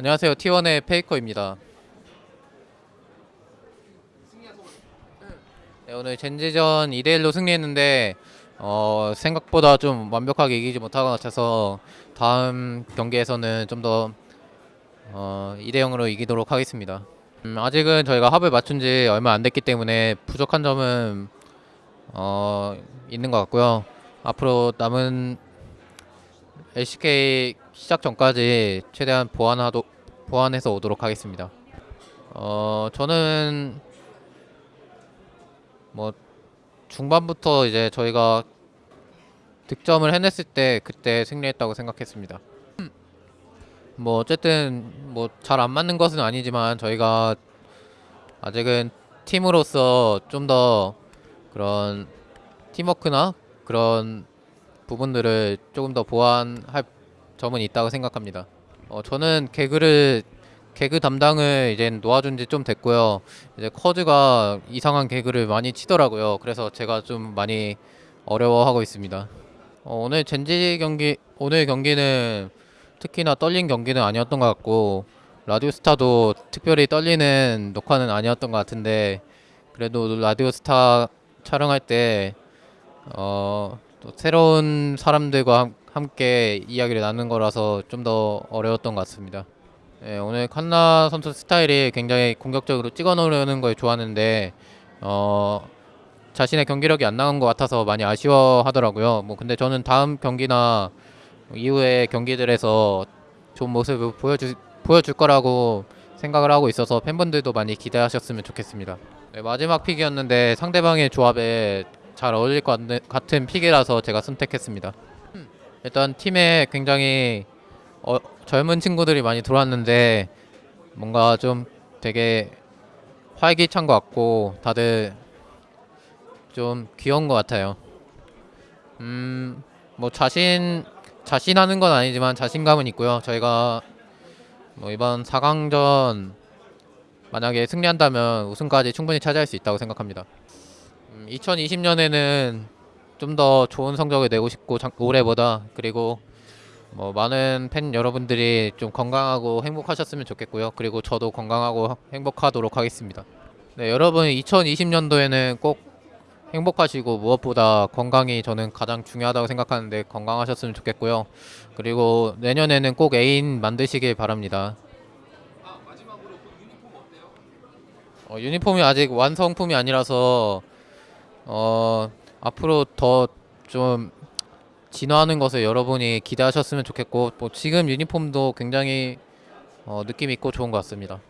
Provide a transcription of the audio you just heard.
안녕하세요. T1의 페이커입니다. 네, 오늘 젠지전 2대1로 승리했는데 어, 생각보다 좀 완벽하게 이기지 못한 것 같아서 다음 경기에서는 좀더 어, 2대0으로 이기도록 하겠습니다. 음, 아직은 저희가 합을 맞춘 지 얼마 안 됐기 때문에 부족한 점은 어, 있는 것 같고요. 앞으로 남은 LCK 시작 전까지 최대한 보완하도 보완해서 오도록 하겠습니다. 어 저는 뭐 중반부터 이제 저희가 득점을 해냈을 때 그때 승리했다고 생각했습니다. 뭐 어쨌든 뭐 잘 안 맞는 것은 아니지만 저희가 아직은 팀으로서 좀 더 그런 팀워크나 그런 부분들을 조금 더 보완할 점은 있다고 생각합니다. 어, 저는 개그를 개그 담당을 이제 놓아준 지 좀 됐고요. 이제 커즈가 이상한 개그를 많이 치더라고요. 그래서 제가 좀 많이 어려워하고 있습니다. 어, 오늘 젠지 경기 오늘 경기는 특히나 떨린 경기는 아니었던 것 같고 라디오스타도 특별히 떨리는 녹화는 아니었던 것 같은데 그래도 라디오스타 촬영할 때 어, 또 새로운 사람들과 함- 함께 이야기를 나누는 거라서 좀 더 어려웠던 것 같습니다. 예, 오늘 칸나 선수 스타일이 굉장히 공격적으로 찍어 놓으려는 걸 좋아하는데 어, 자신의 경기력이 안 나온 것 같아서 많이 아쉬워하더라고요. 뭐 근데 저는 다음 경기나 이후의 경기들에서 좋은 모습을 보여주, 보여줄 거라고 생각을 하고 있어서 팬분들도 많이 기대하셨으면 좋겠습니다. 네, 마지막 픽이었는데 상대방의 조합에 잘 어울릴 것 같은 픽이라서 제가 선택했습니다. 일단 팀에 굉장히 어, 젊은 친구들이 많이 들어왔는데 뭔가 좀 되게 활기찬 것 같고 다들 좀 귀여운 것 같아요. 음, 뭐 자신 자신하는 건 아니지만 자신감은 있고요. 저희가 뭐 이번 4강전 만약에 승리한다면 우승까지 충분히 차지할 수 있다고 생각합니다. 음, 2020년에는 좀 더 좋은 성적을 내고 싶고 작- 올해보다 그리고 뭐 많은 팬 여러분들이 좀 건강하고 행복하셨으면 좋겠고요. 그리고 저도 건강하고 행복하도록 하겠습니다. 네, 여러분 2020년도에는 꼭 행복하시고 무엇보다 건강이 저는 가장 중요하다고 생각하는데 건강하셨으면 좋겠고요. 그리고 내년에는 꼭 애인 만드시길 바랍니다. 어, 유니폼이 아직 완성품이 아니라서 어, 앞으로 더 좀 진화하는 것을 여러분이 기대하셨으면 좋겠고 뭐 지금 유니폼도 굉장히 어, 느낌 있고 좋은 것 같습니다.